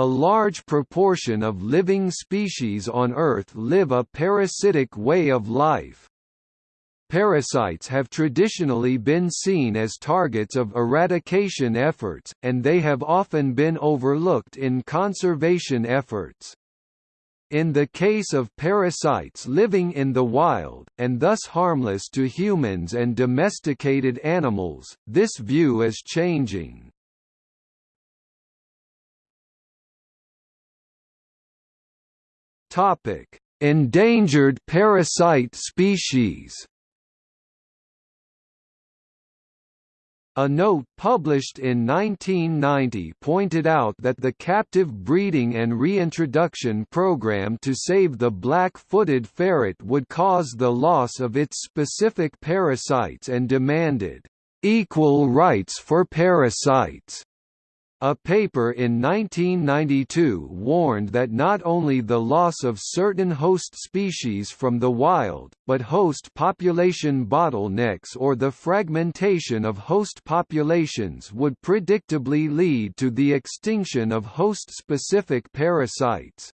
A large proportion of living species on Earth live a parasitic way of life. Parasites have traditionally been seen as targets of eradication efforts, and they have often been overlooked in conservation efforts. In the case of parasites living in the wild, and thus harmless to humans and domesticated animals, this view is changing. Endangered parasite species A note published in 1990 pointed out that the captive breeding and reintroduction program to save the black-footed ferret would cause the loss of its specific parasites and demanded, "...equal rights for parasites." A paper in 1992 warned that not only the loss of certain host species from the wild, but host population bottlenecks or the fragmentation of host populations would predictably lead to the extinction of host-specific parasites.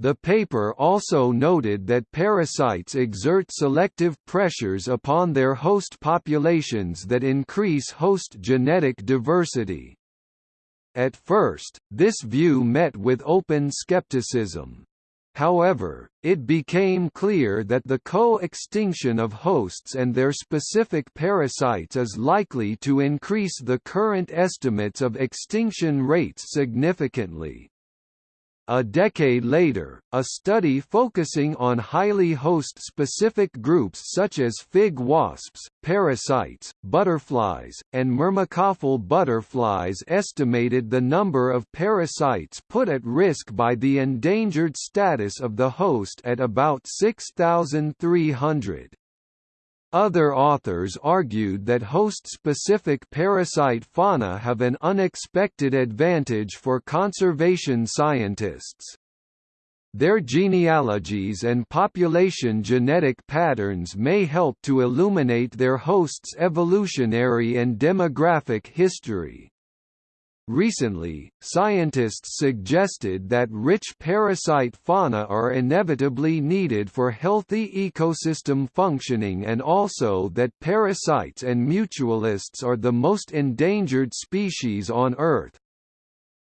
The paper also noted that parasites exert selective pressures upon their host populations that increase host genetic diversity. At first, this view met with open skepticism. However, it became clear that the co-extinction of hosts and their specific parasites is likely to increase the current estimates of extinction rates significantly. A decade later, a study focusing on highly host-specific groups such as fig wasps, parasites, butterflies, and myrmecophile butterflies estimated the number of parasites put at risk by the endangered status of the host at about 6,300. Other authors argued that host-specific parasite fauna have an unexpected advantage for conservation scientists. Their genealogies and population genetic patterns may help to illuminate their hosts' evolutionary and demographic history. Recently, scientists suggested that rich parasite fauna are inevitably needed for healthy ecosystem functioning and also that parasites and mutualists are the most endangered species on Earth.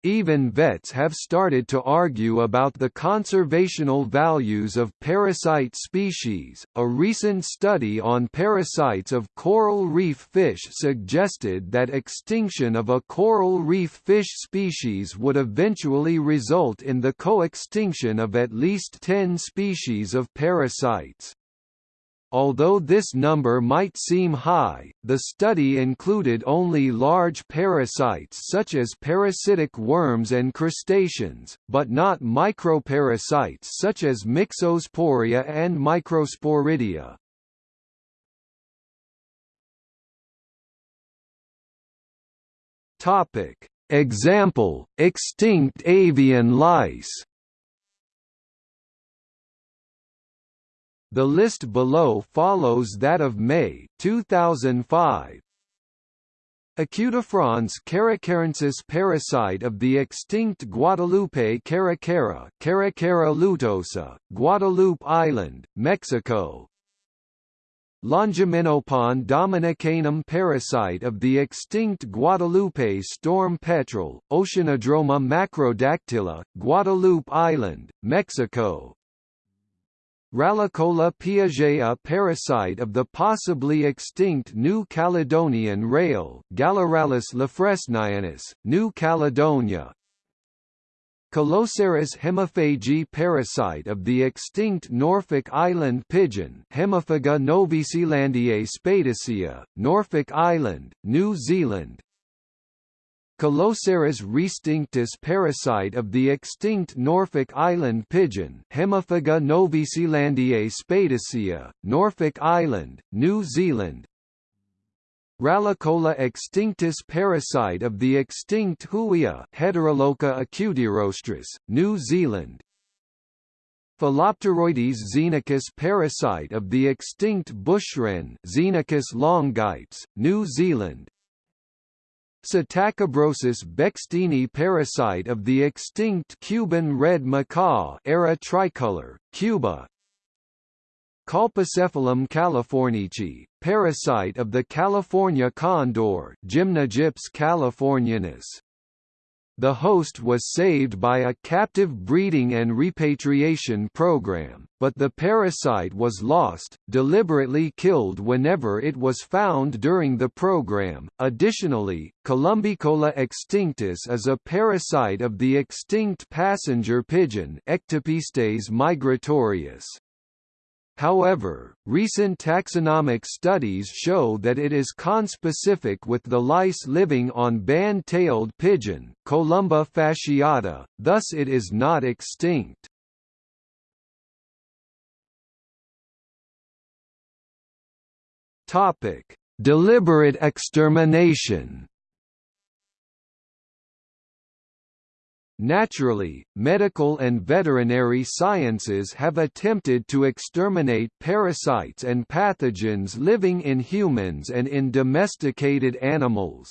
Even vets have started to argue about the conservational values of parasite species. A recent study on parasites of coral reef fish suggested that extinction of a coral reef fish species would eventually result in the co-extinction of at least 10 species of parasites. Although this number might seem high, the study included only large parasites such as parasitic worms and crustaceans, but not microparasites such as Myxosporea and Microsporidia. Example: extinct avian lice The list below follows that of Mey 2005. Acutifrons caracarensis parasite of the extinct Guadalupe caracara Caracara lutosa, Guadalupe Island, Mexico. Longimenopon dominicanum parasite of the extinct Guadalupe storm petrel, Oceanodroma macrodactyla, Guadalupe Island, Mexico. Rallicola piaget a parasite of the possibly extinct New Caledonian rail Gallirallus lafresnayanus, New Caledonia. Coloceras hemiphagae parasite of the extinct Norfolk Island pigeon Hemiphaga novaeseelandiae spadicea, Norfolk Island, New Zealand Coloceras restinctus parasite of the extinct Norfolk Island pigeon Hemiphaga novaeseelandiae spadicea, Norfolk Island, New Zealand. Rallicola extinctus parasite of the extinct Huia Heteralocha acutirostris, New Zealand. Philopteroides xenicus parasite of the extinct bushwren Xenicus longipes, New Zealand Psittacobrosus bechsteini parasite of the extinct Cuban red macaw Ara tricolor, Cuba Colpocephalum californici, parasite of the California condor Gymnogyps californianus. The host was saved by a captive breeding and repatriation program, but the parasite was lost, deliberately killed whenever it was found during the program. Additionally, Columbicola extinctus is a parasite of the extinct passenger pigeon Ectopistes migratorius. However, recent taxonomic studies show that it is conspecific with the lice living on band-tailed pigeon Columba fasciata, thus it is not extinct. Deliberate extermination Naturally, medical and veterinary sciences have attempted to exterminate parasites and pathogens living in humans and in domesticated animals.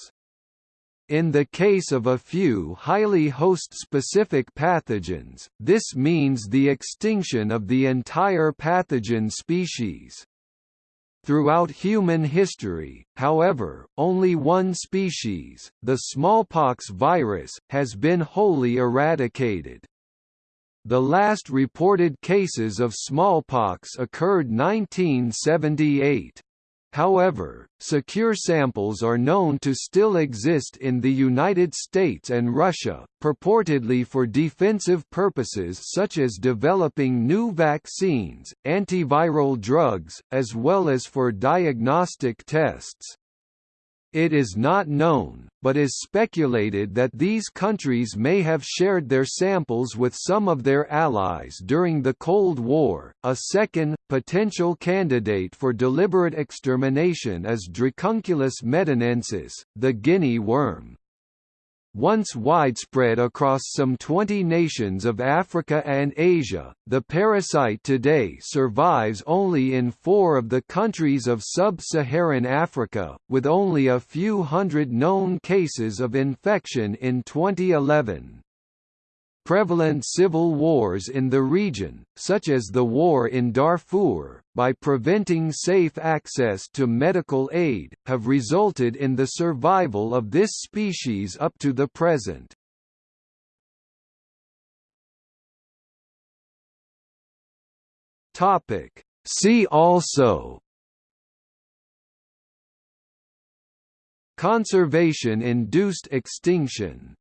In the case of a few highly host-specific pathogens, this means the extinction of the entire pathogen species. Throughout human history, however, only one species, the smallpox virus, has been wholly eradicated. The last reported cases of smallpox occurred 1978. However, secure samples are known to still exist in the United States and Russia, purportedly for defensive purposes such as developing new vaccines, antiviral drugs, as well as for diagnostic tests. It is not known, but is speculated that these countries may have shared their samples with some of their allies during the Cold War. A second, potential candidate for deliberate extermination is Dracunculus medinensis, the guinea worm. Once widespread across some 20 nations of Africa and Asia, the parasite today survives only in four of the countries of sub-Saharan Africa, with only a few hundred known cases of infection in 2011 prevalent civil wars in the region, such as the war in Darfur, by preventing safe access to medical aid, have resulted in the survival of this species up to the present. See also Conservation-induced extinction